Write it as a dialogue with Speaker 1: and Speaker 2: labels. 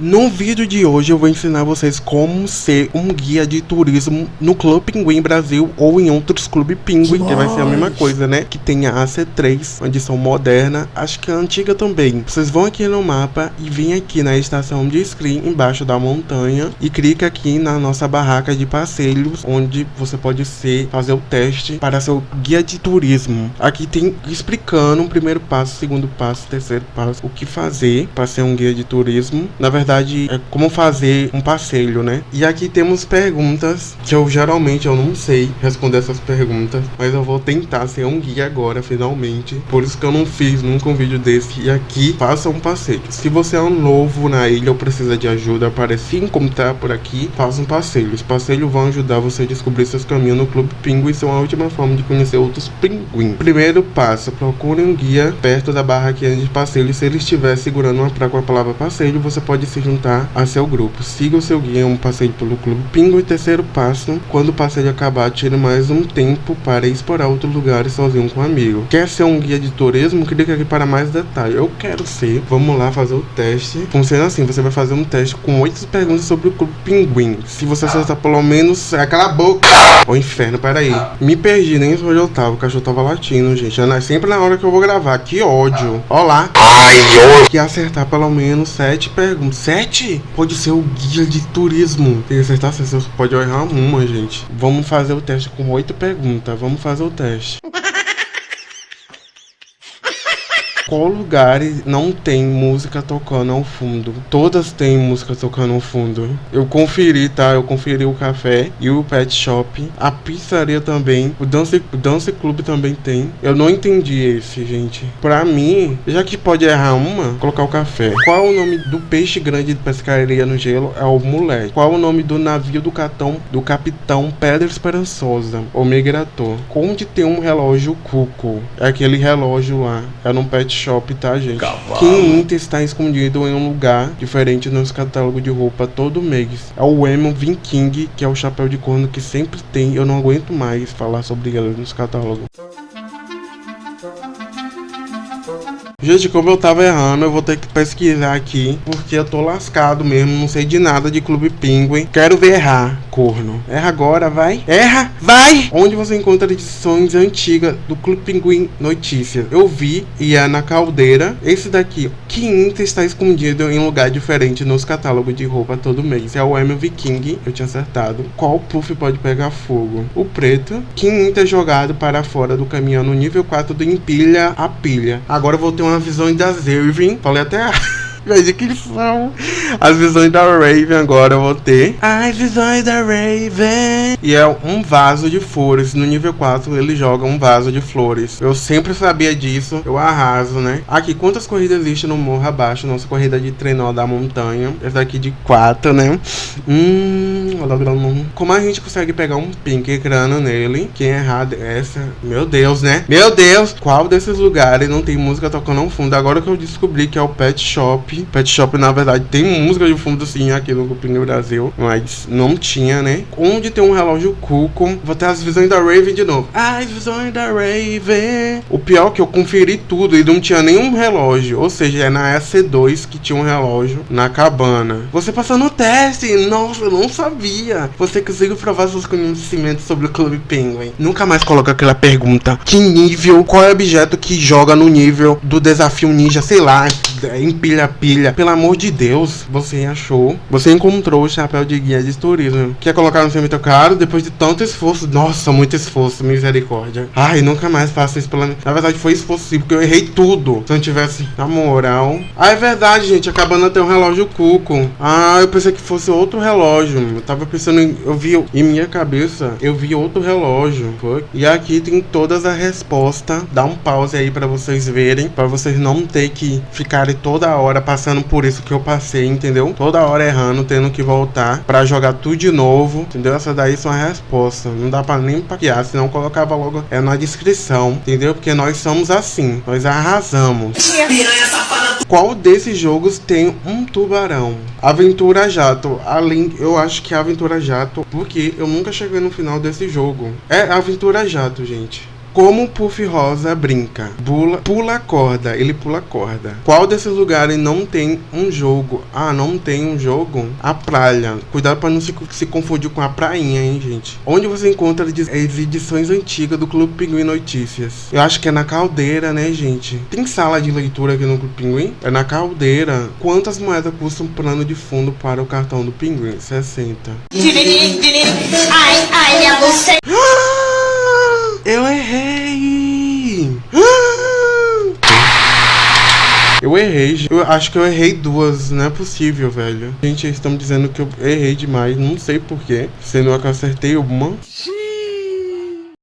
Speaker 1: No vídeo de hoje eu vou ensinar vocês como ser um guia de turismo no Clube Pinguim Brasil ou em outros Clube Pinguim, que vai ser a mesma coisa, né? Que tem a AC3, uma edição moderna, acho que a antiga também. Vocês vão aqui no mapa e vêm aqui na estação de esqui embaixo da montanha e clica aqui na nossa barraca de passeios, onde você pode ser, fazer o teste para ser o guia de turismo. Aqui tem explicando o primeiro passo, segundo passo, terceiro passo, o que fazer para ser um guia de turismo. Na verdade, verdade, é como fazer um passeio, né? E aqui temos perguntas que eu geralmente eu não sei responder essas perguntas, mas eu vou tentar ser um guia agora, finalmente. Por isso que eu não fiz nunca um vídeo desse. E aqui, faça um passeio. Se você é um novo na ilha ou precisa de ajuda para se encontrar por aqui, faça um passeio. Os passeios vão ajudar você a descobrir seus caminhos no Clube Pinguim. São a última forma de conhecer outros pinguins. Primeiro passo, procure um guia perto da barraquinha de passeio. Se ele estiver segurando uma placa com a palavra passeio, você pode se se juntar a seu grupo. Siga o seu guia um passeio pelo Clube Pingo e terceiro passo, quando o passeio acabar, tire mais um tempo para explorar outros lugares sozinho com um amigo. Quer ser um guia de turismo? Clique aqui para mais detalhes. Eu quero ser. Vamos lá fazer o teste. Funciona assim, você vai fazer um teste com oito perguntas sobre o Clube Pinguim. Se você acertar pelo menos... Aquela a boca! Ô inferno, peraí. Me perdi, nem onde eu tava. O cachorro tava latindo, gente. É sempre na hora que eu vou gravar. Que ódio. Olá. Ai, Que acertar pelo menos sete perguntas 7 pode ser o guia de turismo. Tem que acertar, você pode errar uma, gente. Vamos fazer o teste com oito perguntas. Vamos fazer o teste. Qual lugar não tem música tocando ao fundo? Todas têm música tocando ao fundo. Eu conferi, tá? Eu conferi o café e o pet shop. A pizzaria também. O dance, o dance club também tem. Eu não entendi esse, gente. Pra mim, já que pode errar uma, colocar o café. Qual o nome do peixe grande de pescaria no gelo? É o moleque. Qual o nome do navio do capitão, do capitão Pedra Esperançosa? O migrator. Onde tem um relógio cuco? É aquele relógio lá. É num pet shop, tá, gente? Cavalo. Quinta está escondido em um lugar diferente nos catálogos de roupa todo mês. É o Emo Viking, que é o chapéu de corno que sempre tem. Eu não aguento mais falar sobre ele nos catálogos. Gente, como eu tava errando, eu vou ter que pesquisar aqui, porque eu tô lascado mesmo, não sei de nada de Clube Pinguim. Quero ver errar, corno. Erra agora, vai. Erra, vai! Onde você encontra edições antigas do Clube Pinguim Notícias? Eu vi e é na caldeira. Esse daqui, Quinta está escondido em lugar diferente nos catálogos de roupa todo mês. É o M Viking, eu tinha acertado. Qual puff pode pegar fogo? O preto. Quinta jogado para fora do caminhão no nível 4 do empilha a pilha. Agora eu vou ter uma visão da Zervin. Falei até Veja que são as visões da Raven agora eu vou ter. As visões da Raven. E é um vaso de flores. No nível 4 ele joga um vaso de flores. Eu sempre sabia disso. Eu arraso, né? Aqui, quantas corridas existem no morro abaixo? Nossa corrida de trenó da montanha. Essa aqui de 4, né? Hum, como a gente consegue pegar um pink crânio nele? Quem é errado é essa? Meu Deus, né? Meu Deus! Qual desses lugares não tem música tocando ao fundo? Agora que eu descobri que é o Pet Shop Pet Shop, na verdade, tem música de fundo sim aqui no Grupinho Brasil, mas não tinha, né? Onde tem um relógio Cuco, vou ter as visões da Raven de novo. As visões da Raven. O pior é que eu conferi tudo e não tinha nenhum relógio, ou seja, é na SC2 que tinha um relógio na cabana. Você passou no teste, nossa, eu não sabia. Você conseguiu provar seus conhecimentos sobre o Clube Penguin. Nunca mais coloca aquela pergunta: que nível, qual é o objeto que joga no nível do desafio ninja, sei lá, empilha pilha. Pelo amor de Deus, você achou. Você encontrou o chapéu de guia de turismo. Quer colocar no seu muito caro depois de tanto esforço. Nossa, muito esforço, misericórdia. Ai, nunca mais faço isso pela. Na verdade, foi esforço sim, porque eu errei tudo. Se eu não tivesse na moral. Ah, é verdade, gente. Acabando até um relógio cuco. Ah, eu pensei que fosse outro relógio. Eu tava pensando em. Eu vi em minha cabeça, eu vi outro relógio. E aqui tem todas as respostas. Dá um pause aí para vocês verem. para vocês não ter que toda hora passando por isso que eu passei, entendeu? Toda hora errando, tendo que voltar para jogar tudo de novo, entendeu? Essa daí são as respostas. Não dá para nem paquear, senão colocava logo é na descrição, entendeu? Porque nós somos assim, nós arrasamos. Qual desses jogos tem um tubarão? Aventura Jato. Além, eu acho que é Aventura Jato, porque eu nunca cheguei no final desse jogo. É Aventura Jato, gente. Como o Puff Rosa brinca? Pula, pula corda. Ele pula corda. Qual desses lugares não tem um jogo? Ah, não tem um jogo? A praia. Cuidado para não se, se confundir com a prainha, hein, gente? Onde você encontra as edições antigas do Clube Pinguim Notícias? Eu acho que é na caldeira, né, gente? Tem sala de leitura aqui no Clube Pinguim? É na caldeira. Quantas moedas custa um plano de fundo para o cartão do Pinguim? 60.
Speaker 2: Ai, ai, minha você.
Speaker 1: Eu errei! Eu errei, eu acho que eu errei duas, não é possível, velho. Gente, eles estão dizendo que eu errei demais, não sei porquê, sendo que eu acertei uma.